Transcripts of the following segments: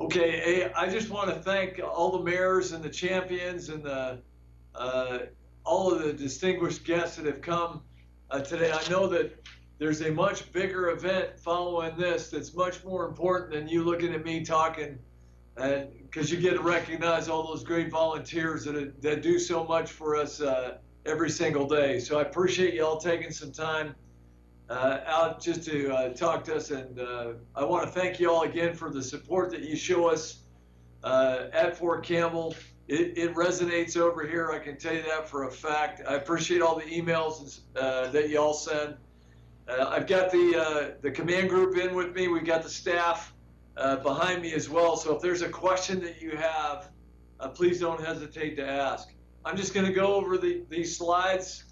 Okay, hey, I just want to thank all the mayors and the champions and the uh, all of the distinguished guests that have come uh, today. I know that there's a much bigger event following this that's much more important than you looking at me talking, because you get to recognize all those great volunteers that that do so much for us uh, every single day. So I appreciate you all taking some time uh, out just to uh, talk to us. And uh, I want to thank you all again for the support that you show us uh, at Fort Campbell. It, it, resonates over here. I can tell you that for a fact. I appreciate all the emails uh, that you all send. Uh, I've got the the command group in with me. We've got the staff behind me as well. So if there's a question that you have, please don't hesitate to ask. I'm just going to go over the, these slides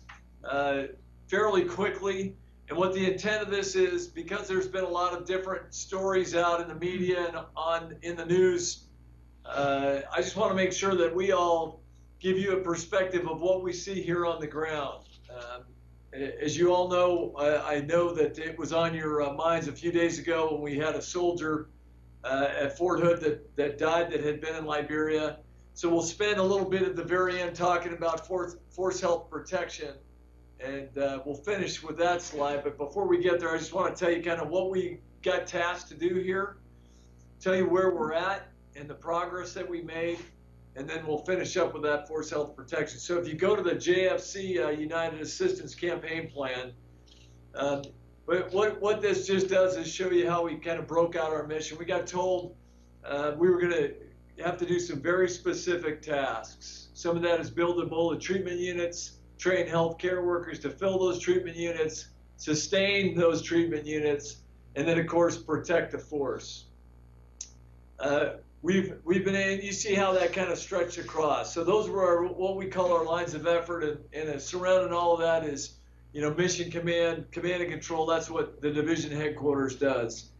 fairly quickly. And what the intent of this is, because there's been a lot of different stories out in the media and on in the news, uh, I just want to make sure that we all give you a perspective of what we see here on the ground. Um, as you all know, I, I, know that it was on your uh, minds a few days ago when we had a soldier uh, at Fort Hood that, that died that had been in Liberia. So we'll spend a little bit at the very end talking about force, force health protection and uh, we'll finish with that slide. But before we get there, I just want to tell you kind of what we got tasked to do here, tell you where we're at and the progress that we made, and then we'll finish up with that force health protection. So if you go to the JFC uh, United Assistance Campaign Plan, um, but what, what this just does is show you how we kind of broke out our mission. We got told uh, we were going to have to do some very specific tasks. Some of that is build Ebola treatment units, train healthcare workers to fill those treatment units, sustain those treatment units, and then of course protect the force. Uh, we've we've been in. You see how that kind of stretched across. So those were our, what we call our lines of effort, and, and surrounding all of that is, you know, mission command, command and control. That's what the division headquarters does.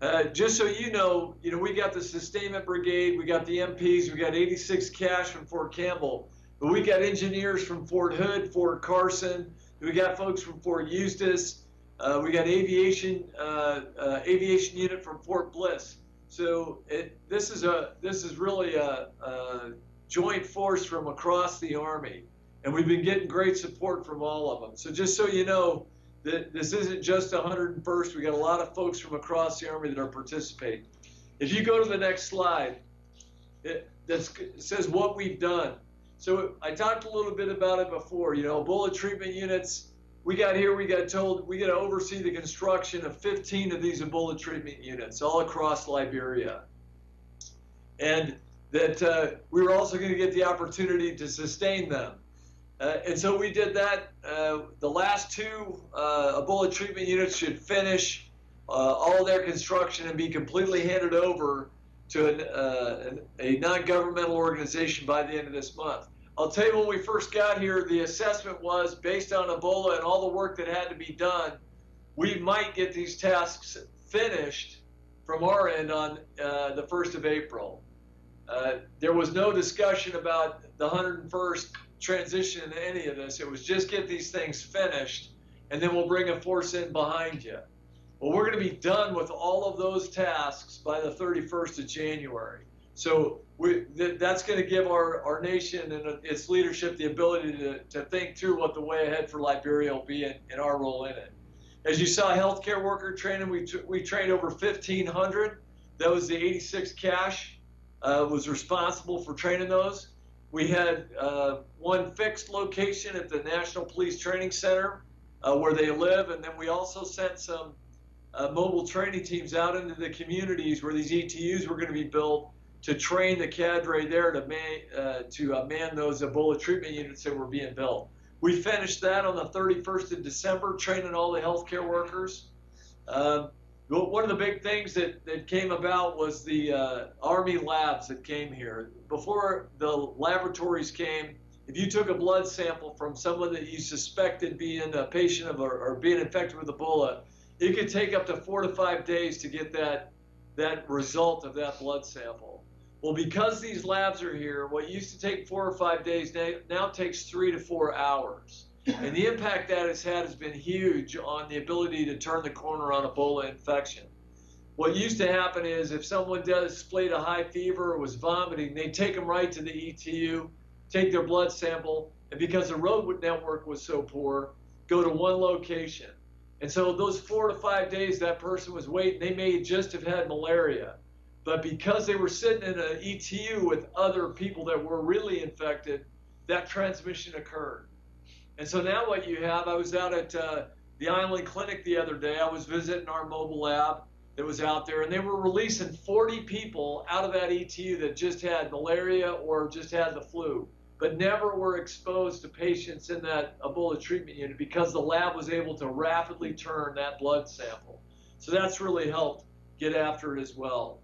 Uh, just so you know, you know, we got the sustainment brigade, we got the MPs, we got 86 CSH from Fort Campbell. But we got engineers from Fort Hood, Fort Carson. We got folks from Fort Eustis. Uh, we got aviation uh, uh, aviation unit from Fort Bliss. So it, this is a this is really a, a, joint force from across the Army, and we've been getting great support from all of them. So just so you know, that this isn't just 101st. We got a lot of folks from across the Army that are participating. If you go to the next slide, it, it says what we've done. So I talked a little bit about it before. You know, Ebola treatment units. We got here. We got told we got to oversee the construction of 15 of these Ebola treatment units all across Liberia, and that uh, we were also going to get the opportunity to sustain them. Uh, and so we did that. Uh, the last two uh, Ebola treatment units should finish uh, all their construction and be completely handed over to an, uh, an, a non-governmental organization by the end of this month. I'll tell you when we first got here, the assessment was based on Ebola and all the work that had to be done, we might get these tasks finished from our end on uh, the 1st of April. Uh, there was no discussion about the 101st transition into any of this. It was just get these things finished, and then we'll bring a force in behind you. Well, we're going to be done with all of those tasks by the 31st of January. So we, th that's going to give our, our nation and its leadership the ability to, to think through what the way ahead for Liberia will be and, our role in it. As you saw, healthcare worker training, we, we trained over 1,500. That was the 86 CSH uh, was responsible for training those. We had uh, one fixed location at the National Police Training Center uh, where they live, and then we also sent some uh, mobile training teams out into the communities where these ETUs were going to be built to train the cadre there to man, uh, to uh, man those Ebola treatment units that were being built. We finished that on the 31st of December, training all the healthcare workers. Um, one of the big things that, that came about was the uh, Army labs that came here. Before the laboratories came, if you took a blood sample from someone that you suspected being a patient of or, or being infected with Ebola, it could take up to four to five days to get that that result of that blood sample. Well, because these labs are here, what used to take four or five days now takes three to four hours. And the impact that has had has been huge on the ability to turn the corner on Ebola infection. what used to happen is if someone displayed a high fever or was vomiting, they take them right to the ETU, take their blood sample, and because the road network was so poor, go to one location. And so those four to five days that person was waiting, they may just have had malaria. But because they were sitting in an ETU with other people that were really infected, that transmission occurred. And so now what you have, I was out at uh, the Island Clinic the other day. I was visiting our mobile lab that was out there, and they were releasing 40 people out of that ETU that just had malaria or just had the flu, but never were exposed to patients in that Ebola treatment unit because the lab was able to rapidly turn that blood sample. So that's really helped get after it as well.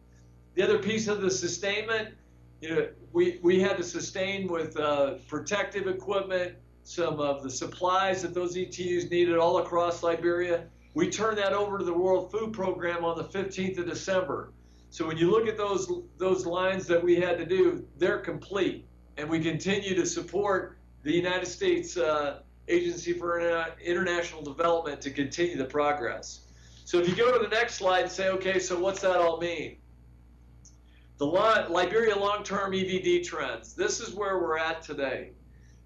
The other piece of the sustainment, you know, we, we had to sustain with uh, protective equipment, some of the supplies that those ETUs needed all across Liberia. We turned that over to the World Food Program on the 15th of December. So when you look at those those lines that we had to do, they're complete, and we continue to support the United States uh, Agency for International Development to continue the progress. So if you go to the next slide and say, okay, so what's that all mean? The Liberia long-term EVD trends. This is where we're at today.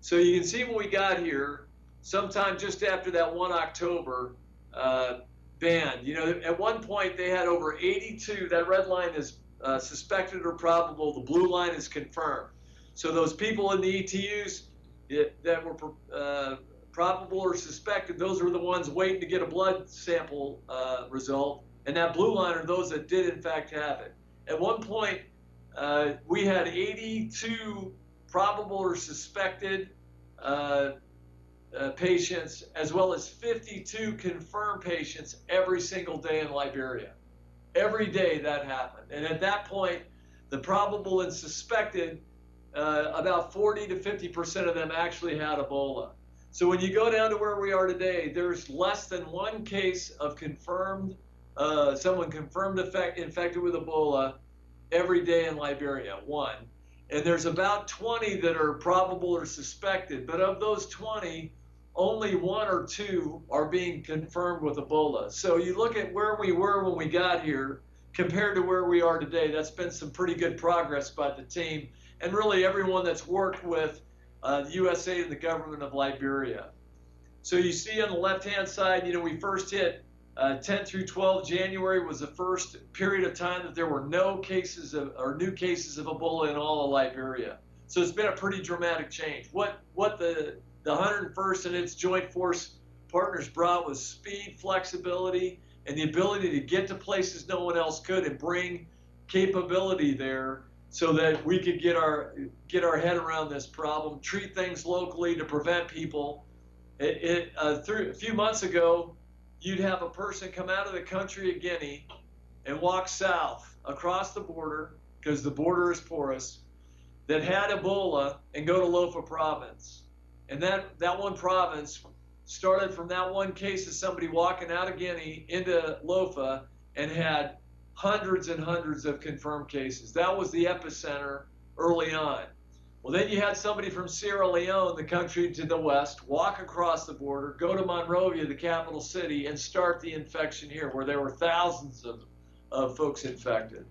So you can see what we got here. Sometime just after that 1 October, uh, banned. You know, at one point they had over 82. That red line is uh, suspected or probable. The blue line is confirmed. So those people in the ETUs that were uh, probable or suspected, those were the ones waiting to get a blood sample uh, result. And that blue line are those that did in fact have it. At one point, uh, we had 82 probable or suspected uh, uh, patients, as well as 52 confirmed patients every single day in Liberia. Every day that happened. And at that point, the probable and suspected, uh, about 40 to 50% of them actually had Ebola. So when you go down to where we are today, there's less than one case of confirmed, uh, someone confirmed effect, infected with Ebola every day in Liberia, one. And there's about 20 that are probable or suspected. But of those 20, only one or two are being confirmed with Ebola. So you look at where we were when we got here compared to where we are today. That's been some pretty good progress by the team and really everyone that's worked with uh, the USA and the government of Liberia. So you see on the left-hand side, you know, we first hit uh, 10 through 12 January was the first period of time that there were no cases of, or new cases of Ebola in all of Liberia. So it's been a pretty dramatic change. What what the the 101st and its joint force partners brought was speed, flexibility, and the ability to get to places no one else could and bring capability there so that we could get our get our head around this problem, treat things locally to prevent people. It, it uh, through, a few months ago, you'd have a person come out of the country of Guinea and walk south across the border because the border is porous that had Ebola and go to Lofa province. And that, that one province started from that one case of somebody walking out of Guinea into Lofa and had hundreds and hundreds of confirmed cases. That was the epicenter early on. Well, then you had somebody from Sierra Leone, the country to the west, walk across the border, go to Monrovia, the capital city, and start the infection here, where there were thousands of, of folks infected.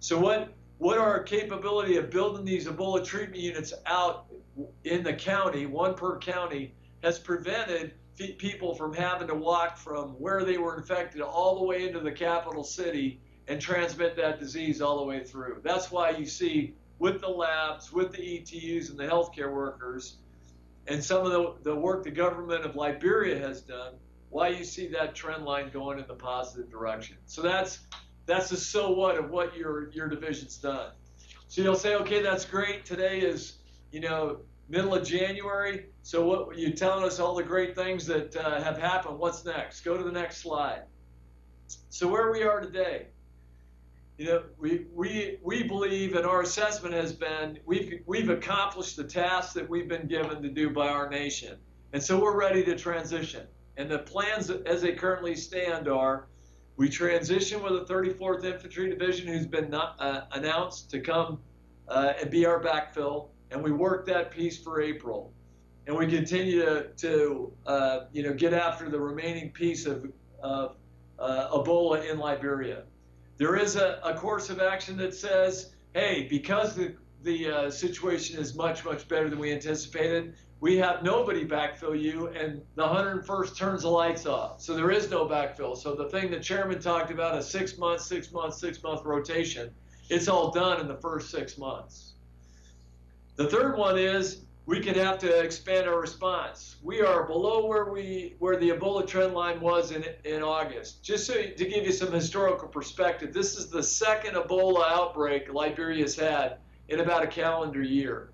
So, what what our capability of building these Ebola treatment units out in the county, one per county, has prevented people from having to walk from where they were infected all the way into the capital city and transmit that disease all the way through. That's why you see with the labs, with the ETUs and the healthcare workers, and some of the, the work the government of Liberia has done, why you see that trend line going in the positive direction. So that's that's the so what of what your your division's done. So you'll say, okay, that's great. Today is you know middle of January. So what you're telling us all the great things that uh, have happened. What's next? Go to the next slide. So where we are today, you know, we, we, we believe and our assessment has been we've, we've accomplished the task that we've been given to do by our nation. And so we're ready to transition. And the plans as they currently stand are we transition with the 34th Infantry Division, who's been not, uh, announced to come uh, and be our backfill and we work that piece for April, and we continue to, to uh, you know get after the remaining piece of, of uh, Ebola in Liberia. There is a, a course of action that says, hey, because the, the uh, situation is much, much better than we anticipated, we have nobody backfill you, and the 101st turns the lights off. So there is no backfill. So the thing the chairman talked about, a six month, six month, six month rotation, it's all done in the first six months. The third one is we could have to expand our response. We are below where we where the Ebola trend line was in in August. Just so to give you some historical perspective, this is the second Ebola outbreak Liberia's had in about a calendar year.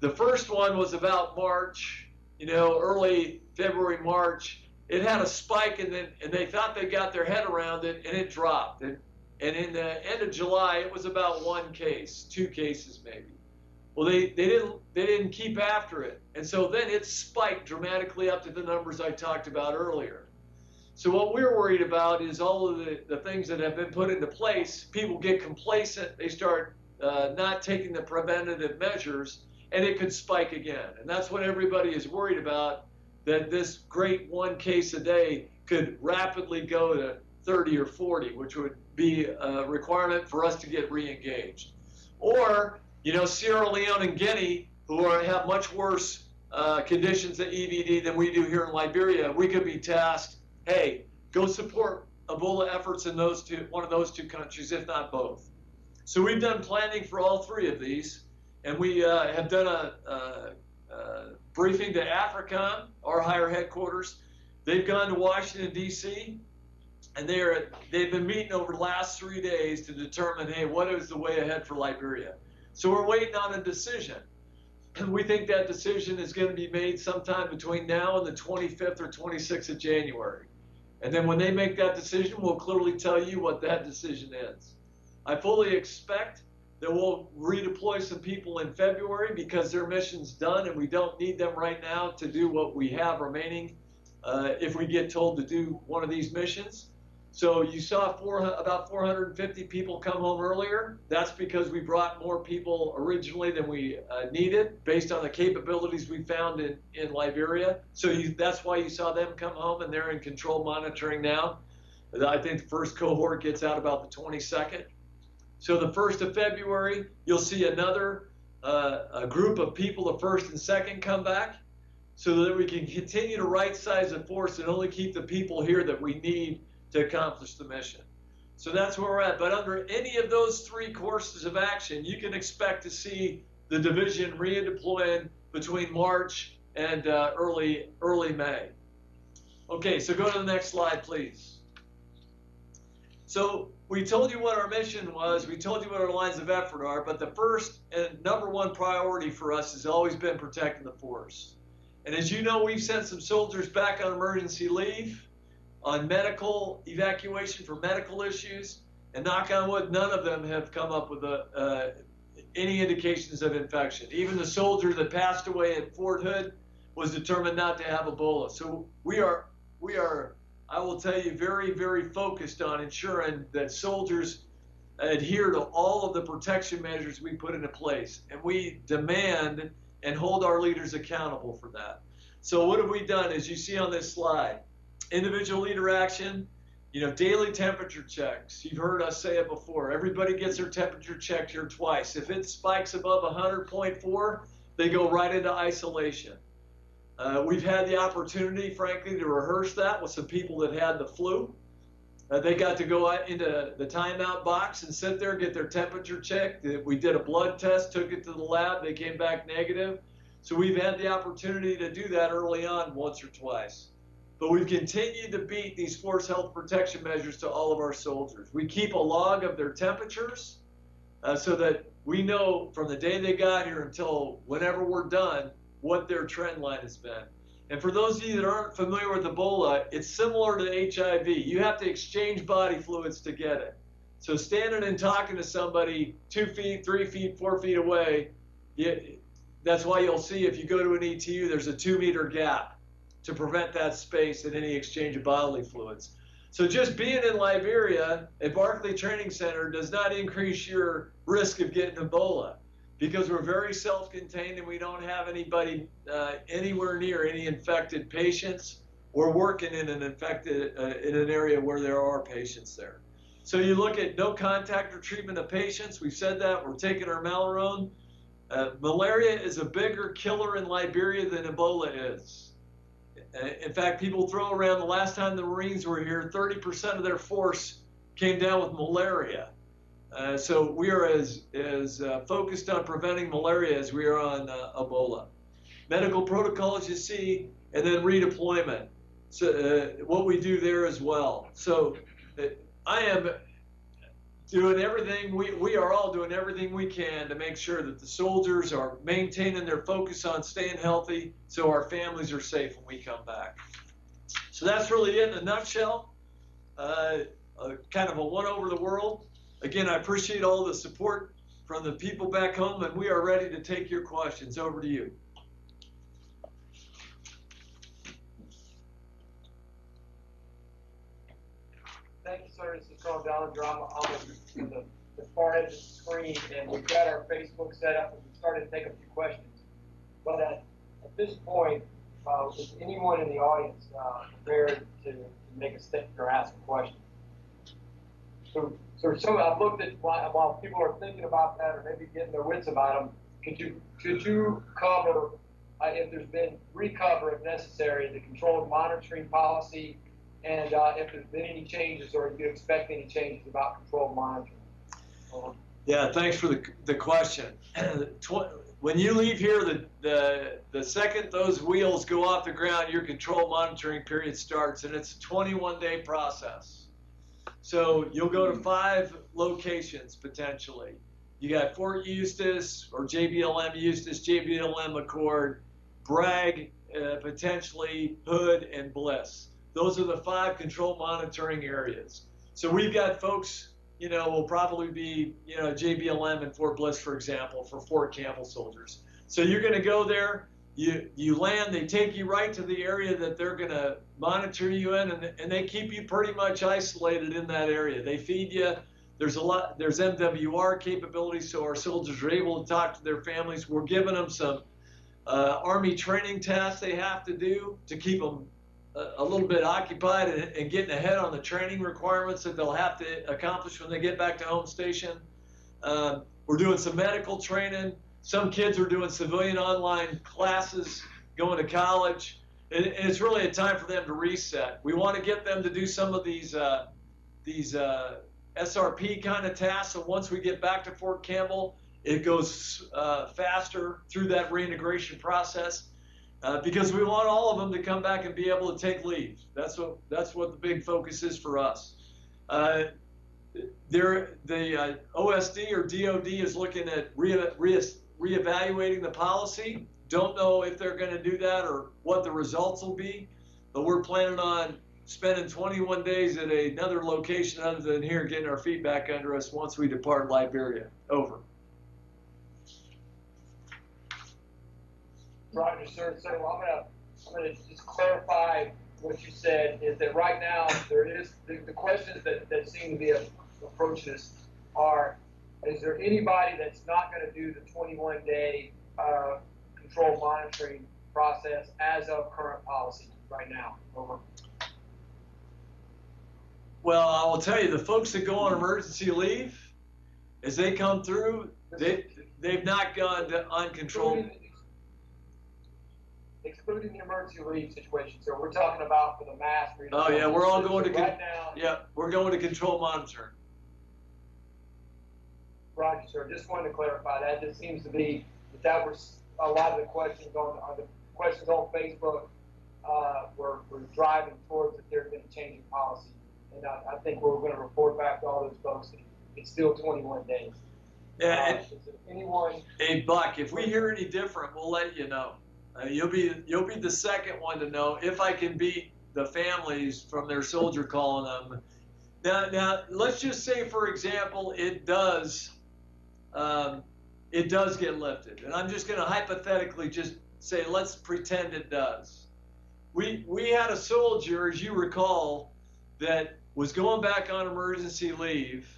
The first one was about March, you know, early February, March. It had a spike and then and they thought they got their head around it and it dropped. And, and in the end of July, it was about one case, two cases maybe. Well, they, they didn't they didn't keep after it, and so then it spiked dramatically up to the numbers I talked about earlier. So what we're worried about is all of the, the things that have been put into place. People get complacent, they start uh, not taking the preventative measures, and it could spike again. And that's what everybody is worried about. That this great one case a day could rapidly go to 30 or 40, which would be a requirement for us to get re-engaged. Or you know, Sierra Leone and Guinea, who are, have much worse uh, conditions at EVD than we do here in Liberia, we could be tasked, hey, go support Ebola efforts in those two, one of those two countries, if not both. So we've done planning for all three of these, and we uh, have done a, a, a briefing to AFRICOM, our higher headquarters. They've gone to Washington, D.C., and they're, they've been meeting over the last three days to determine, hey, what is the way ahead for Liberia? So we're waiting on a decision. And we think that decision is going to be made sometime between now and the 25th or 26th of January. And then when they make that decision, we'll clearly tell you what that decision is. I fully expect that we'll redeploy some people in February because their mission's done and we don't need them right now to do what we have remaining uh, if we get told to do one of these missions. So you saw four, about 450 people come home earlier. That's because we brought more people originally than we uh, needed based on the capabilities we found in, in Liberia. So you, that's why you saw them come home and they're in control monitoring now. I think the first cohort gets out about the 22nd. So the 1st of February, you'll see another uh, group of people, the first and second, come back so that we can continue to right size the force and only keep the people here that we need to accomplish the mission. So that's where we're at. But under any of those three courses of action, you can expect to see the division redeploying between March and uh, early early May. Okay, so go to the next slide, please. So we told you what our mission was. We told you what our lines of effort are. But the first and number one priority for us has always been protecting the force. And as you know, we've sent some soldiers back on emergency leave on medical evacuation for medical issues, and knock on wood, none of them have come up with a, uh, any indications of infection. Even the soldier that passed away at Fort Hood was determined not to have Ebola. So we are, we are, I will tell you, very, very focused on ensuring that soldiers adhere to all of the protection measures we put into place, and we demand and hold our leaders accountable for that. So what have we done? As you see on this slide, individual leader action, you know, daily temperature checks. You've heard us say it before. Everybody gets their temperature checked here twice. If it spikes above 100.4, they go right into isolation. Uh, we've had the opportunity, frankly, to rehearse that with some people that had the flu. Uh, they got to go out into the timeout box and sit there, get their temperature checked. We did a blood test, took it to the lab. They came back negative. So we've had the opportunity to do that early on once or twice. But we've continued to beat these force health protection measures to all of our soldiers. We keep a log of their temperatures uh, so that we know from the day they got here until whenever we're done what their trend line has been. And for those of you that aren't familiar with Ebola, it's similar to HIV. You have to exchange body fluids to get it. So standing and talking to somebody two feet, three feet, four feet away, that's why you'll see if you go to an ETU, there's a two meter gap to prevent that space and any exchange of bodily fluids. So just being in Liberia at Barclay Training Center does not increase your risk of getting Ebola because we're very self-contained and we don't have anybody uh, anywhere near any infected patients or working in an infected uh, in an area where there are patients there. So you look at no contact or treatment of patients. We've said that. We're taking our Malarone. Uh, malaria is a bigger killer in Liberia than Ebola is. Uh, in fact, people throw around the last time the Marines were here, 30% of their force came down with malaria. Uh, so we are as, as uh, focused on preventing malaria as we are on uh, Ebola. Medical protocols you see, and then redeployment. So uh, what we do there as well. So uh, I am doing everything, we, we are all doing everything we can to make sure that the soldiers are maintaining their focus on staying healthy so our families are safe when we come back. So that's really it in a nutshell. Uh, kind of a one over the world. Again, I appreciate all the support from the people back home, and we are ready to take your questions. Over to you, Carl Dollinger. I'm on the, the, the far edge of the screen, and we've got our Facebook set up, and we started to take a few questions. But at, at this point, uh, is anyone in the audience uh, prepared to, to make a statement or ask a question? So, so some, I've looked at while, while people are thinking about that or maybe getting their wits about them. Could you could you cover uh, if there's been recover if necessary the controlled monitoring policy and uh, if there's been any changes or you expect any changes about control monitoring? Yeah, thanks for the, the question. when you leave here, the, the, the second those wheels go off the ground, your control monitoring period starts, and it's a 21 day process. So you'll go to five locations potentially. You got Fort Eustis or JBLM Eustis, JBLM McChord, Bragg, uh, potentially Hood, and Bliss. Those are the five control monitoring areas. So we've got folks, you know, will probably be, you know, JBLM and Fort Bliss, for example, for Fort Campbell soldiers. So you're going to go there you you land they take you right to the area that they're going to monitor you in and, and they keep you pretty much isolated in that area they feed you there's a lot there's mwr capabilities so our soldiers are able to talk to their families we're giving them some uh, army training tasks they have to do to keep them a, little bit occupied and, and, getting ahead on the training requirements that they'll have to accomplish when they get back to home station um, we're doing some medical training some kids are doing civilian online classes, going to college, and, it's really a time for them to reset. We want to get them to do some of these uh, these uh, SRP kind of tasks. So once we get back to Fort Campbell, it goes uh, faster through that reintegration process. Uh, because we want all of them to come back and be able to take leave. That's what that's what the big focus is for us. Uh, there, the uh, OSD or DoD is looking at re, re, reevaluating the policy. Don't know if they're going to do that or what the results will be, but we're planning on spending 21 days at another location other than here, getting our feet back under us once we depart Liberia. Over. Roger, sir. So I'm gonna I'm gonna just clarify what you said. Is that right now there is the, the questions that, that seem to be approaching us are is there anybody that's not going to do the 21 day uh, control monitoring process as of current policy right now? Over. Well, I will tell you, the folks that go on emergency leave, as they come through, they they've not gone to uncontrolled. Excluding, the emergency leave situation, so we're talking about for the mass. Oh yeah, we're all going to right now. Yeah, we're going to control monitoring. Roger, sir. Just wanted to clarify that. Just seems to be that, that was a lot of the questions on, on the questions on Facebook uh, were, were driving towards that there's been a change in policy. And I, I think we're going to report back to all those folks that it's still 21 days. Yeah, uh, anyone? Hey, Buck, if we hear any different, we'll let you know. Uh, you'll be you'll be the second one to know if I can beat the families from their soldier calling them. Now, now let's just say, for example, it does um, it does get lifted. And I'm just going to hypothetically just say, let's pretend it does. We, we had a soldier, as you recall, that was going back on emergency leave,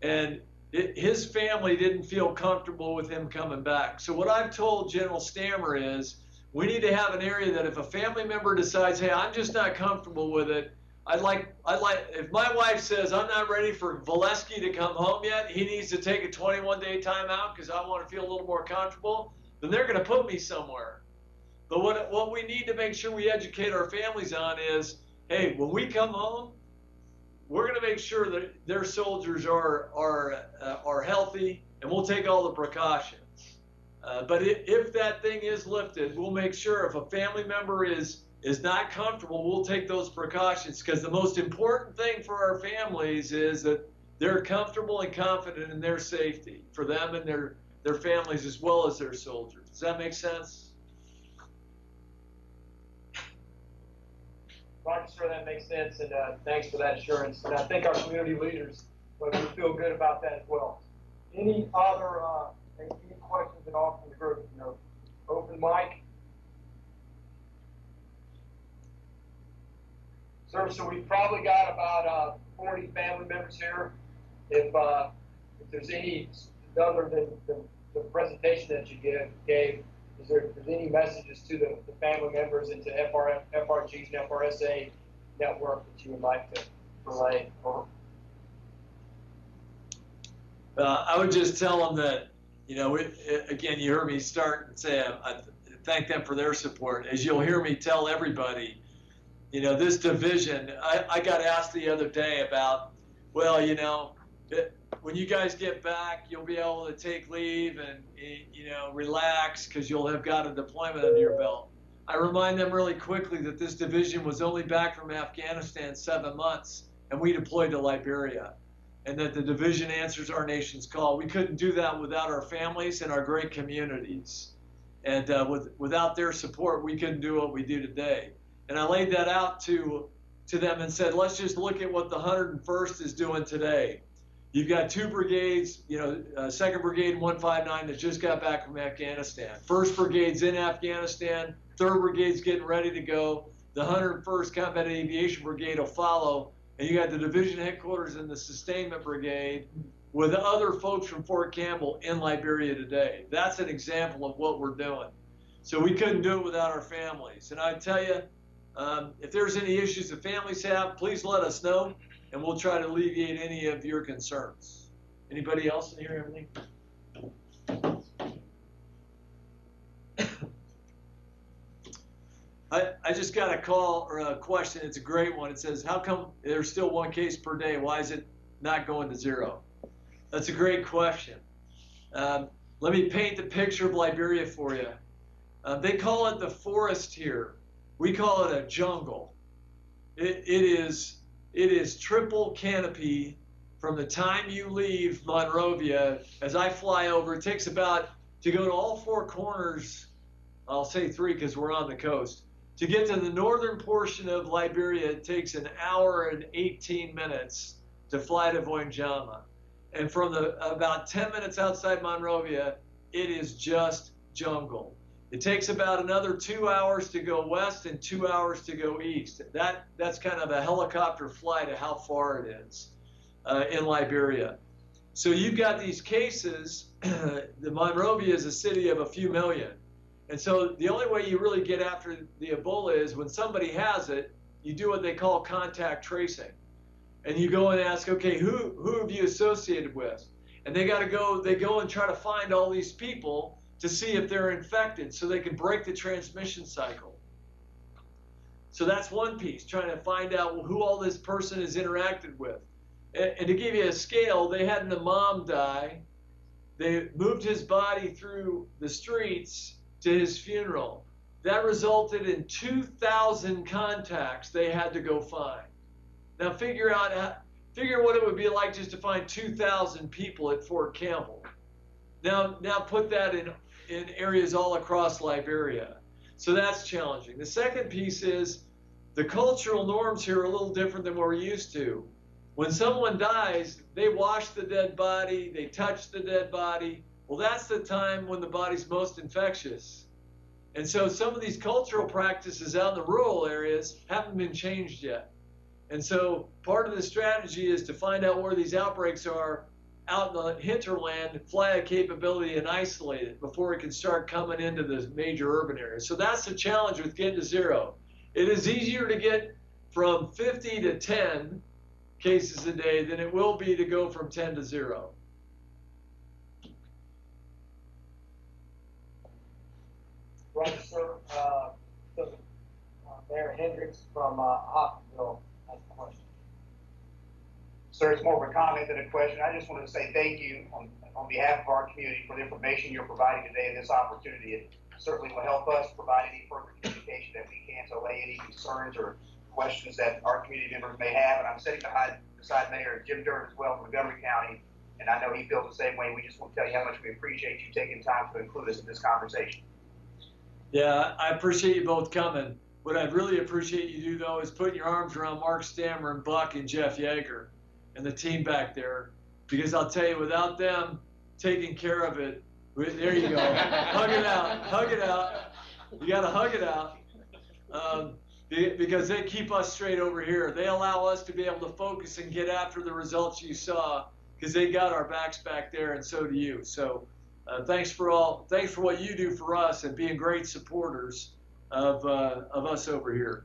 and it, his family didn't feel comfortable with him coming back. So, what I've told General Stammer is we need to have an area that if a family member decides, hey, I'm just not comfortable with it, I'd like, I'd like, if my wife says I'm not ready for Volesky to come home yet, he needs to take a 21 day timeout because I want to feel a little more comfortable, then they're going to put me somewhere. But what, what we need to make sure we educate our families on is, hey, when we come home, we're going to make sure that their soldiers are are uh, are healthy, and we'll take all the precautions. Uh, but if, if that thing is lifted, we'll make sure if a family member is is not comfortable, we'll take those precautions because the most important thing for our families is that they're comfortable and confident in their safety for them and their their families as well as their soldiers. Does that make sense? I'm sure that makes sense, and uh, thanks for that assurance. And I think our community leaders, we feel good about that as well. Any other, uh, questions at all from the group? You know, open mic. Sir, so we've probably got about uh, 40 family members here. If, uh, if there's any other than the, the presentation that you give, gave, is there, there's any messages to the, the family members and to FR, FRGs and FRSA network that you would like to relay? Uh, I would just tell them that, you know, it, it, again, you heard me start and say I, I thank them for their support. As you'll hear me tell everybody, you know, this division. I, I got asked the other day about, well, you know, it, when you guys get back, you'll be able to take leave and you know relax because you'll have got a deployment under your belt. I remind them really quickly that this division was only back from Afghanistan seven months, and we deployed to Liberia and that the division answers our nation's call. We couldn't do that without our families and our great communities. And uh, with, without their support, we couldn't do what we do today. And I laid that out to, to them and said, let's just look at what the 101st is doing today. You've got two brigades, you know, uh, Second Brigade 159 that just got back from Afghanistan. First Brigade's in Afghanistan. Third Brigade's getting ready to go. The 101st Combat Aviation Brigade will follow and you got the division headquarters and the sustainment brigade with other folks from Fort Campbell in Liberia today. That's an example of what we're doing. So we couldn't do it without our families. And I tell you, um, if there's any issues the families have, please let us know, and we'll try to alleviate any of your concerns. Anybody else in here? Everything? I, I just got a call or a question. It's a great one. It says, How come there's still one case per day? Why is it not going to zero? That's a great question. Um, let me paint the picture of Liberia for you. Uh, they call it the forest here. We call it a jungle. It, it is it is triple canopy from the time you leave Monrovia. As I fly over, it takes about to go to all four corners. I'll say three because we're on the coast. To get to the northern portion of Liberia, it takes an hour and 18 minutes to fly to Voinjama. And from the about 10 minutes outside Monrovia, it is just jungle. It takes about another two hours to go west and two hours to go east. That that's kind of a helicopter flight of how far it is uh, in Liberia. So you've got these cases. the Monrovia is a city of a few million. And so the only way you really get after the Ebola is when somebody has it, you do what they call contact tracing. And you go and ask, okay, who, who have you associated with? And they got to go, they go and try to find all these people to see if they're infected so they can break the transmission cycle. So that's one piece, trying to find out who all this person has interacted with. And, and to give you a scale, they had an imam die. They moved his body through the streets to his funeral. That resulted in 2,000 contacts they had to go find. Now figure out how, figure what it would be like just to find 2,000 people at Fort Campbell. Now now put that in in areas all across Liberia. So that's challenging. The second piece is the cultural norms here are a little different than what we're used to. When someone dies, they wash the dead body, they touch the dead body, well, that's the time when the body's most infectious. And so some of these cultural practices out in the rural areas haven't been changed yet. And so part of the strategy is to find out where these outbreaks are out in the hinterland, fly a capability and isolate it before it can start coming into the major urban areas. So that's the challenge with getting to zero. It is easier to get from 50 to 10 cases a day than it will be to go from 10 to zero. Sir. Uh, uh, Mayor Hendricks from, uh, Hopkinsville has a question. Sir, it's more of a comment than a question. I just wanted to say thank you on, on behalf of our community for the information you're providing today and this opportunity. It certainly will help us provide any further communication that we can to allay any concerns or questions that our community members may have. And I'm sitting behind, beside Mayor Jim Durrett as well from Montgomery County, and I know he feels the same way. We just want to tell you how much we appreciate you taking time to include us in this conversation. Yeah, I appreciate you both coming. What I'd really appreciate you do though is putting your arms around Mark Stammer and Buck and Jeff Yeager and the team back there, because I'll tell you, without them taking care of it, there you go, hug it out, hug it out. You got to hug it out, um, because they keep us straight over here. They allow us to be able to focus and get after the results you saw, because they got our backs back there, and so do you. So. Uh, thanks for all. Thanks for what you do for us and being great supporters of uh, of us over here.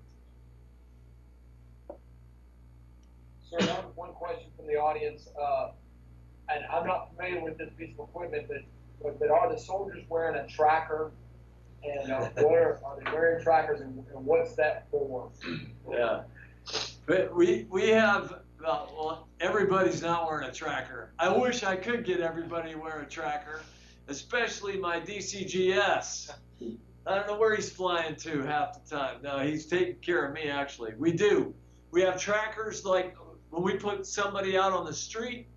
Sir, one, one question from the audience, uh, and I'm not familiar with this piece of equipment, but, but, but are the soldiers wearing a tracker? And, uh, what are, are they wearing trackers and, and what's that for? Yeah, but we we have. Well, well, everybody's not wearing a tracker. I wish I could get everybody to wear a tracker, especially my DCGS. I don't know where he's flying to half the time. No, he's taking care of me actually. We do. We have trackers like when we put somebody out on the street,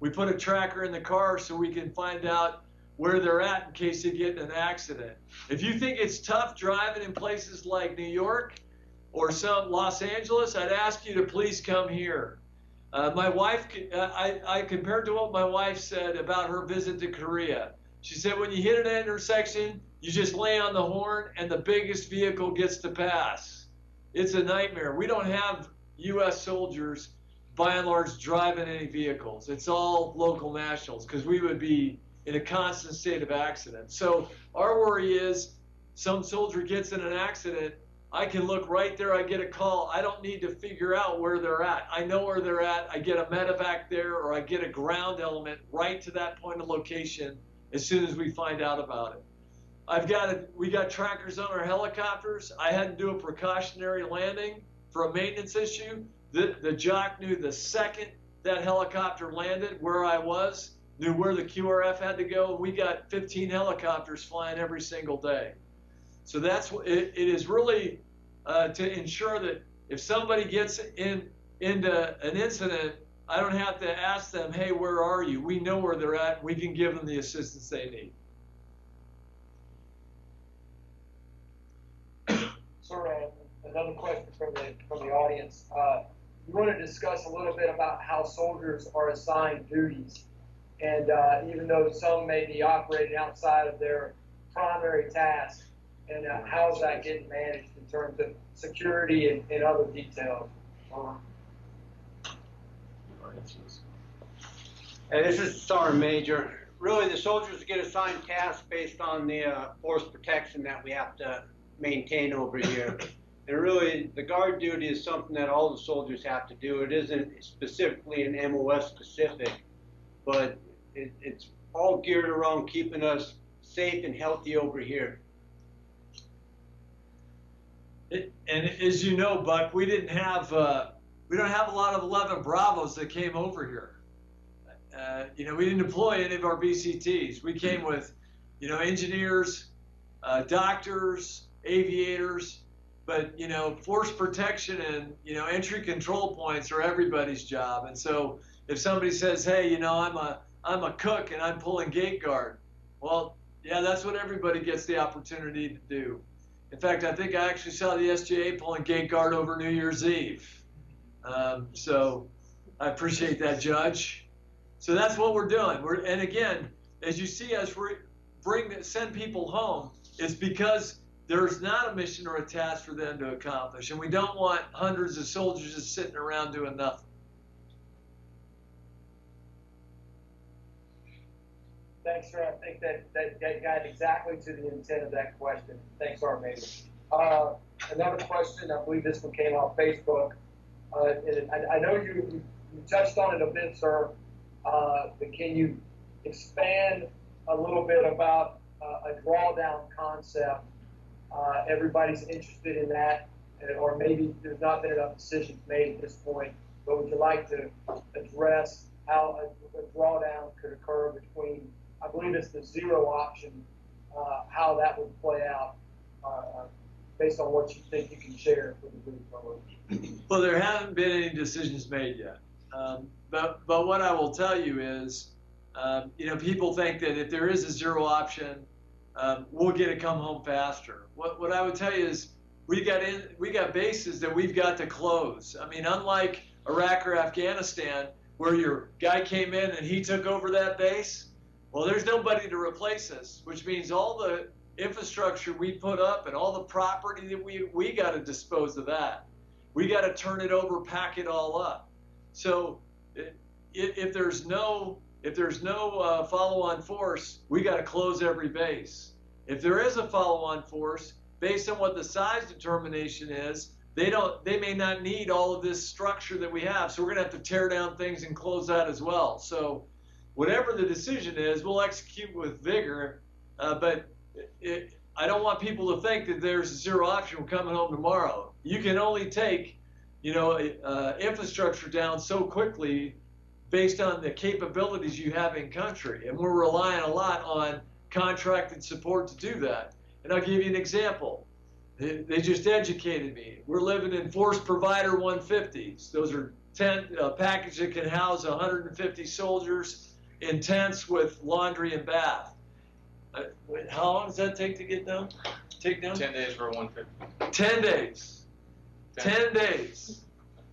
we put a tracker in the car so we can find out where they're at in case they get in an accident. If you think it's tough driving in places like New York or some Los Angeles, I'd ask you to please come here. Uh, my wife, uh, I, I compared to what my wife said about her visit to Korea. She said when you hit an intersection, you just lay on the horn and the biggest vehicle gets to pass. It's a nightmare. We don't have U.S. soldiers by and large driving any vehicles. It's all local nationals because we would be in a constant state of accident. So our worry is some soldier gets in an accident. I can look right there. I get a call. I don't need to figure out where they're at. I know where they're at. I get a medevac there or I get a ground element right to that point of location as soon as we find out about it. I've got it. We got trackers on our helicopters. I had to do a precautionary landing for a maintenance issue. The, the JOC knew the second that helicopter landed where I was, knew where the QRF had to go. We got 15 helicopters flying every single day. So that's it, it is really uh, to ensure that if somebody gets in into an incident, I don't have to ask them, "Hey, where are you?" We know where they're at. We can give them the assistance they need. Sir, uh, another question from the, from the audience. Uh, we want to discuss a little bit about how soldiers are assigned duties. And uh, even though some may be operating outside of their primary task, and uh, how is that getting managed in terms of security and, and other details? Hey, this is Sergeant Major. Really, the soldiers get assigned tasks based on the uh, force protection that we have to maintain over here. And really, the guard duty is something that all the soldiers have to do. It isn't specifically an MOS specific, but it, it's all geared around keeping us safe and healthy over here. It, and as you know, Buck, we didn't have uh, we don't have a lot of 11 Bravos that came over here. Uh, you know, we didn't deploy any of our BCTs. We came with, you know, engineers, uh, doctors, aviators, but you know, force protection and you know, entry control points are everybody's job. And so, if somebody says, "Hey, you know, I'm a I'm a cook and I'm pulling gate guard," well, yeah, that's what everybody gets the opportunity to do. In fact, I think I actually saw the SGA pulling gate guard over New Year's Eve. Um, so I appreciate that, Judge. So that's what we're doing. We're, and again, as you see us re- bring send people home, it's because there's not a mission or a task for them to accomplish, and we don't want hundreds of soldiers just sitting around doing nothing. Thanks, sir. I think that, that, that got exactly to the intent of that question. Thanks, Major. Uh, another question, I believe this one came off Facebook. Uh, and I, I know you, you touched on it a bit, sir, uh, but can you expand a little bit about uh, a drawdown concept? Uh, everybody's interested in that, or maybe there's not been enough decisions made at this point, but would you like to address how a, a drawdown could occur between, I believe it's the zero option, uh, how that would play out, uh, uh, based on what you think you can share for the group? Well, there haven't been any decisions made yet. Um, but, but what I will tell you is, um, you know, people think that if there is a zero option, um, we'll get to come home faster. What, what I would tell you is, we got in, we got bases that we've got to close. I mean, unlike Iraq or Afghanistan, where your guy came in and he took over that base, well, there's nobody to replace us, which means all the infrastructure we put up and all the property that we we got to dispose of that. We got to turn it over, pack it all up. So if, if there's no if there's no uh, follow-on force, we got to close every base. If there is a follow-on force, based on what the size determination is, they don't they may not need all of this structure that we have. So we're gonna have to tear down things and close that as well. So whatever the decision is, we'll execute with vigor. Uh, but it, I don't want people to think that there's zero option. We're coming home tomorrow. You can only take, you know, uh, infrastructure down so quickly based on the capabilities you have in country, and we're relying a lot on contracted support to do that. And I'll give you an example. They, they just educated me. We're living in force provider 150s. Those are tent uh, package that can house 150 soldiers in tents with laundry and bath. Uh, wait, how long does that take to get down? Take down? Ten days for one fifty. 10 days. 10 days.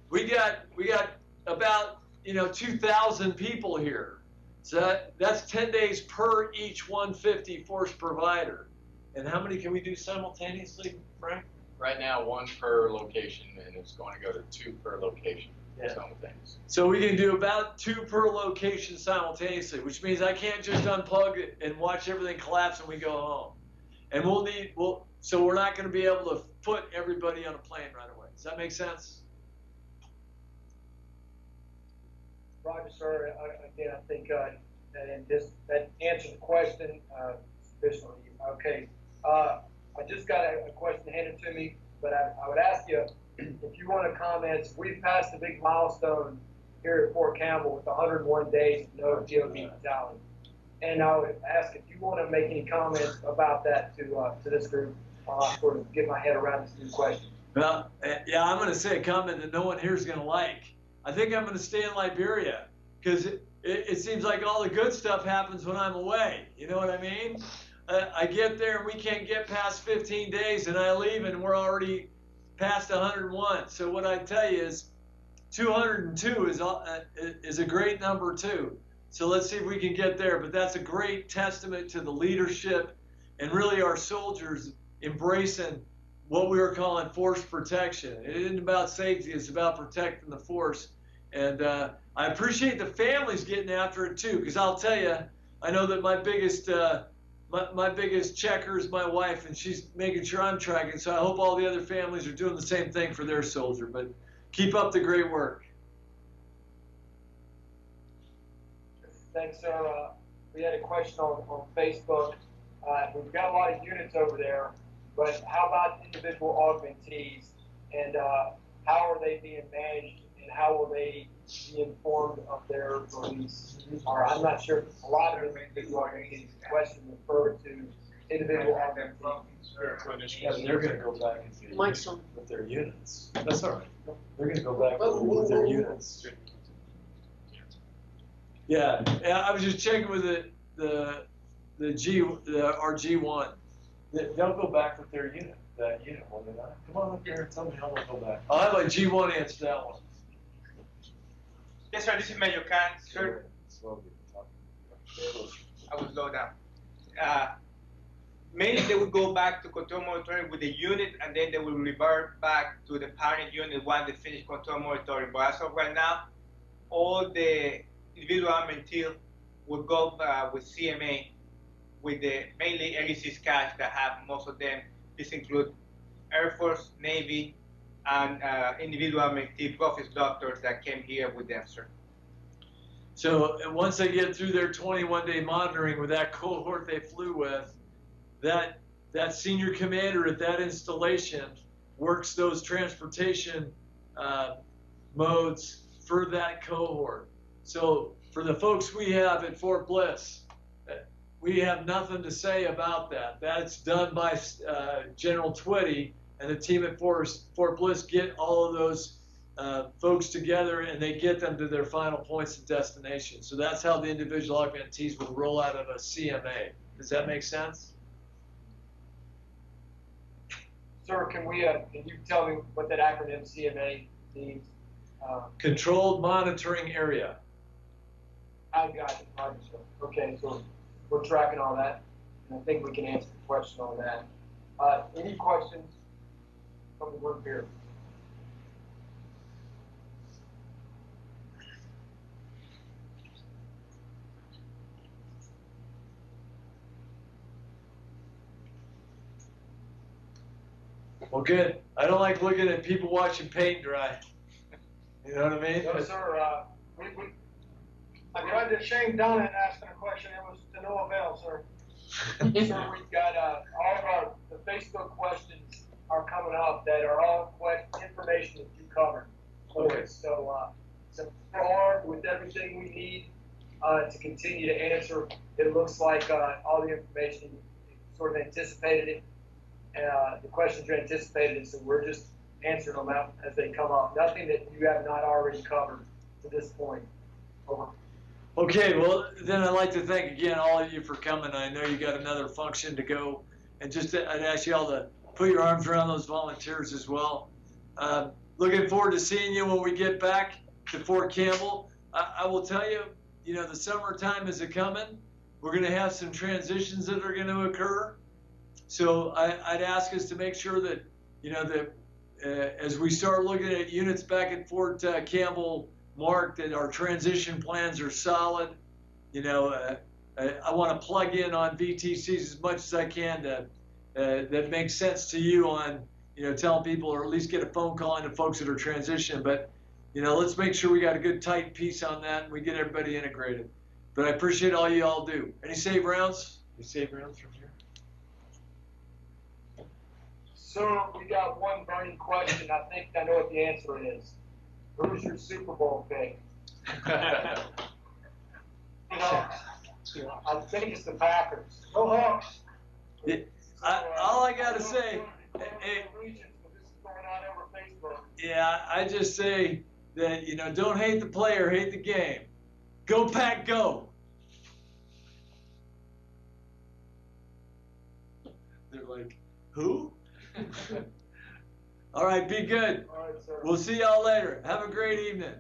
We got we got about, you know, 2,000 people here. So that, that's 10 days per each 150 force provider. And how many can we do simultaneously, Frank? Right now, one per location, and it's going to go to two per location Yeah. simultaneously. So we can do about two per location simultaneously, which means I can't just unplug it and watch everything collapse and we go home. And we'll need, we'll, so we're not going to be able to put everybody on a plane right away. Does that make sense? Roger, sir, again, I think, uh, that, in this, that answers the question, uh, sufficiently. Okay, uh, I just got a, a question handed to me, but I, I would ask you, if you want to comment, we've passed a big milestone here at Fort Campbell with hundred and one days, no DOD fatality. And I would ask if you want to make any comments about that to, uh, to this group, uh, sort of get my head around this new question. Well, eh, yeah, I'm going to say a comment that no one here is going to like. I think I'm going to stay in Liberia because it, it, it seems like all the good stuff happens when I'm away. You know what I mean? Uh, I get there and we can't get past 15 days, and I leave and we're already past 101. So what I tell you is, 202 is uh, is a great number too. So let's see if we can get there. But that's a great testament to the leadership and really our soldiers embracing what we were calling force protection. It isn't about safety; it's about protecting the force. And uh, I appreciate the families getting after it too, because I'll tell you, I know that my biggest uh, my, my biggest checker is my wife, and she's making sure I'm tracking. So I hope all the other families are doing the same thing for their soldier. But keep up the great work. Thanks, sir. Uh, we had a question on, on Facebook. Uh, we've got a lot of units over there, but how about individual augmentees? And uh, how are they being managed and how will they be informed of their release? Or I'm not sure, a lot of individual augmentees, the question referred to individual augmentees. Yeah, they're going to go back into Mike's on. with their units. That's all right. They're going to go back with their units. Yeah, yeah, I was just checking with the, the, the G, the, our G one. They- They'll go back with their unit, that unit, will they not? Come on up here and tell me how they'll go back. I'll have my G one answer that one. Yes, sir, this is Mayor Khan. Sir, I will slow down. Uh, mainly they will go back to control monitoring with the unit and then they will revert back to the parent unit once they finish control monitoring. But as of right now, all the individual armamentil will go uh, with CMA with the mainly LECs cash that have most of them. This include Air Force, Navy, and uh, individual MT office doctors that came here with them, sir. So once they get through their 21 day monitoring with that cohort they flew with, that that senior commander at that installation works those transportation uh, modes for that cohort. So for the folks we have at Fort Bliss, uh, we have nothing to say about that. That's done by uh, General Twitty and the team at Fort, Fort Bliss get all of those uh, folks together and they get them to their final points of destination. So that's how the individual augmentees will roll out of a CMA. Does that make sense? Sir, can we, uh, can you tell me what that acronym CMA means? Uh, Controlled monitoring area. I got it, sir. Okay, so we're tracking all that, and I think we can answer the question on that. Uh, any questions from the group here? Well, good. I don't like looking at people watching paint dry. You know what I mean? No, sir, uh, we, we, I tried to shame Donna and asking a question, it was to no avail, sir. Sir, we've got, uh, all of our, the Facebook questions are coming up that are all que- information that you covered. Okay. So, uh, so we're armed with everything we need, uh, to continue to answer. It looks like, uh, all the information sort of anticipated it. Uh, the questions you anticipated, and so we're just answering them out as they come up. Nothing that you have not already covered to this point. Over. Okay, well, then I'd like to thank again all of you for coming. I know you got another function to go. And just, I'd ask you all to put your arms around those volunteers as well. Um, looking forward to seeing you when we get back to Fort Campbell. I, I will tell you, you know, the summertime is a coming. We're going to have some transitions that are going to occur. So I, I'd ask us to make sure that, you know, that uh, as we start looking at units back at Fort uh, Campbell, Mark, that our transition plans are solid. You know, uh, I, I want to plug in on VTCs as much as I can to, uh, that makes sense to you on, you know, telling people or at least get a phone call into folks that are transitioning. But, you know, let's make sure we got a good tight piece on that and we get everybody integrated. But I appreciate all you all do. Any save rounds? Any save rounds from here? Sir, we got one burning question. I think I know what the answer is. Who's your Super Bowl pick? You know, I think it's the Packers. Go Hawks. Yeah, I, all I got to say, hey, This is going on over Facebook. Yeah, I just say that you know, don't hate the player, hate the game. Go pack, go. They're like, who? All right, be good. All right, sir. We'll see y'all later. Have a great evening.